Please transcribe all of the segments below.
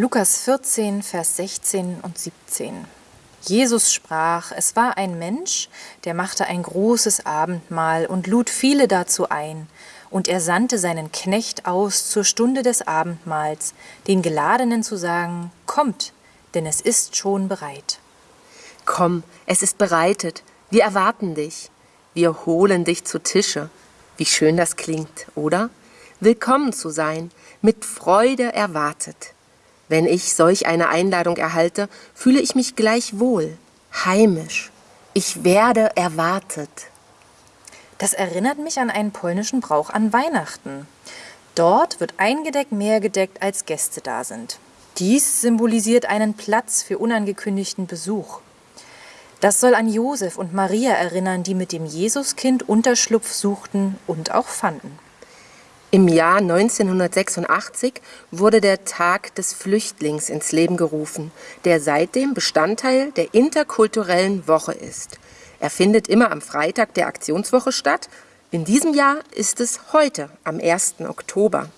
Lukas 14, Vers 16 und 17. Jesus sprach, es war ein Mensch, der machte ein großes Abendmahl und lud viele dazu ein. Und er sandte seinen Knecht aus zur Stunde des Abendmahls, den Geladenen zu sagen, Kommt, denn es ist schon bereit. Komm, es ist bereitet, wir erwarten dich. Wir holen dich zu Tische. Wie schön das klingt, oder? Willkommen zu sein, mit Freude erwartet. Wenn ich solch eine Einladung erhalte, fühle ich mich gleich wohl, heimisch. Ich werde erwartet. Das erinnert mich an einen polnischen Brauch an Weihnachten. Dort wird eingedeckt mehr gedeckt, als Gäste da sind. Dies symbolisiert einen Platz für unangekündigten Besuch. Das soll an Josef und Maria erinnern, die mit dem Jesuskind Unterschlupf suchten und auch fanden. Im Jahr 1986 wurde der Tag des Flüchtlings ins Leben gerufen, der seitdem Bestandteil der interkulturellen Woche ist. Er findet immer am Freitag der Aktionswoche statt. In diesem Jahr ist es heute, am 1. Oktober.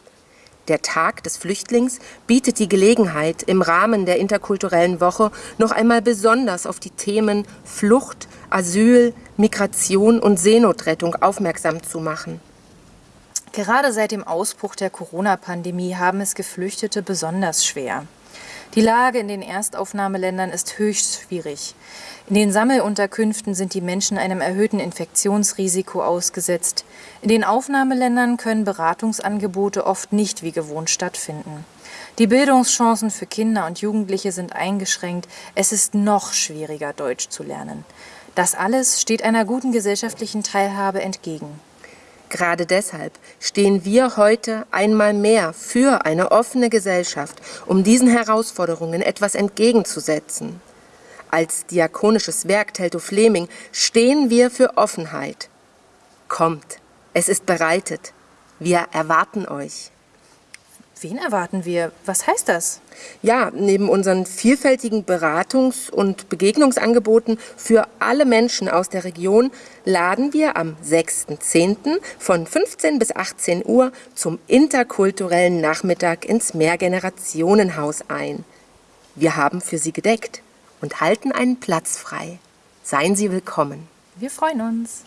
Der Tag des Flüchtlings bietet die Gelegenheit, im Rahmen der interkulturellen Woche noch einmal besonders auf die Themen Flucht, Asyl, Migration und Seenotrettung aufmerksam zu machen. Gerade seit dem Ausbruch der Corona-Pandemie haben es Geflüchtete besonders schwer. Die Lage in den Erstaufnahmeländern ist höchst schwierig. In den Sammelunterkünften sind die Menschen einem erhöhten Infektionsrisiko ausgesetzt. In den Aufnahmeländern können Beratungsangebote oft nicht wie gewohnt stattfinden. Die Bildungschancen für Kinder und Jugendliche sind eingeschränkt. Es ist noch schwieriger, Deutsch zu lernen. Das alles steht einer guten gesellschaftlichen Teilhabe entgegen. Gerade deshalb stehen wir heute einmal mehr für eine offene Gesellschaft, um diesen Herausforderungen etwas entgegenzusetzen. Als diakonisches Werk Telto Fleming stehen wir für Offenheit. Kommt, es ist bereitet. Wir erwarten euch. Wen erwarten wir? Was heißt das? Ja, neben unseren vielfältigen Beratungs- und Begegnungsangeboten für alle Menschen aus der Region laden wir am 6.10. von 15 bis 18 Uhr zum interkulturellen Nachmittag ins Mehrgenerationenhaus ein. Wir haben für Sie gedeckt und halten einen Platz frei. Seien Sie willkommen. Wir freuen uns.